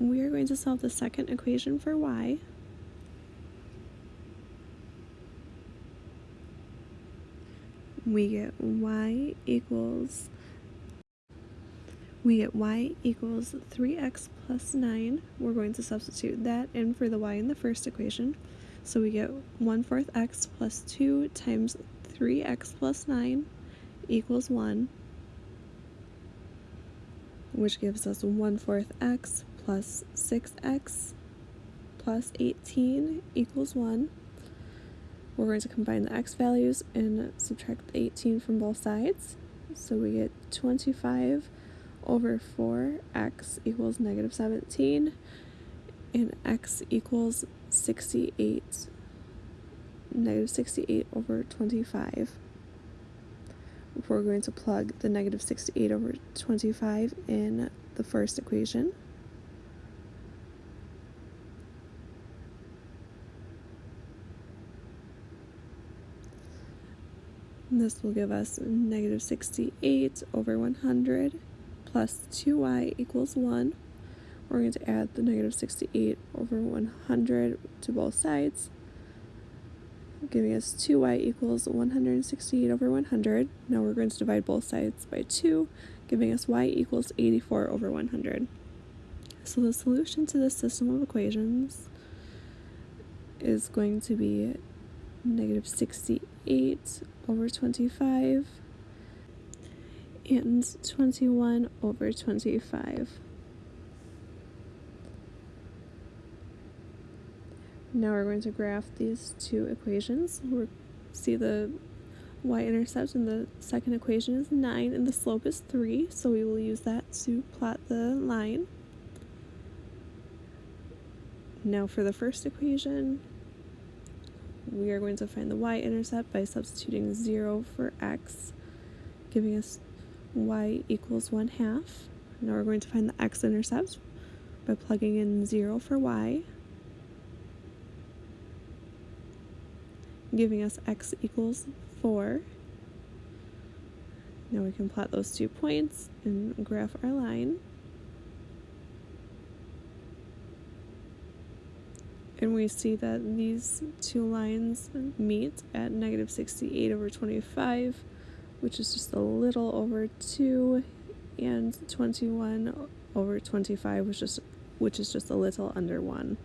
we are going to solve the second equation for y. We get y equals we get y equals 3x plus 9. We're going to substitute that in for the y in the first equation. So we get 1 fourth x plus 2 times 3x plus 9 equals 1, which gives us 1 fourth x plus 6x plus 18 equals 1. We're going to combine the x values and subtract 18 from both sides. So we get 25 over 4x equals negative 17 and x equals 68 negative 68 over 25 we're going to plug the negative 68 over 25 in the first equation this will give us negative 68 over 100 plus 2y equals 1. We're going to add the negative 68 over 100 to both sides, giving us 2y equals 168 over 100. Now we're going to divide both sides by 2, giving us y equals 84 over 100. So the solution to this system of equations is going to be negative 68 over 25 and 21 over 25. Now we're going to graph these two equations. We'll see the y-intercept in the second equation is 9 and the slope is 3, so we will use that to plot the line. Now for the first equation, we are going to find the y-intercept by substituting 0 for x, giving us y equals 1 half. Now we're going to find the x-intercept by plugging in 0 for y, giving us x equals 4. Now we can plot those two points and graph our line. And we see that these two lines meet at negative 68 over 25 which is just a little over 2, and 21 over 25, which is, which is just a little under 1.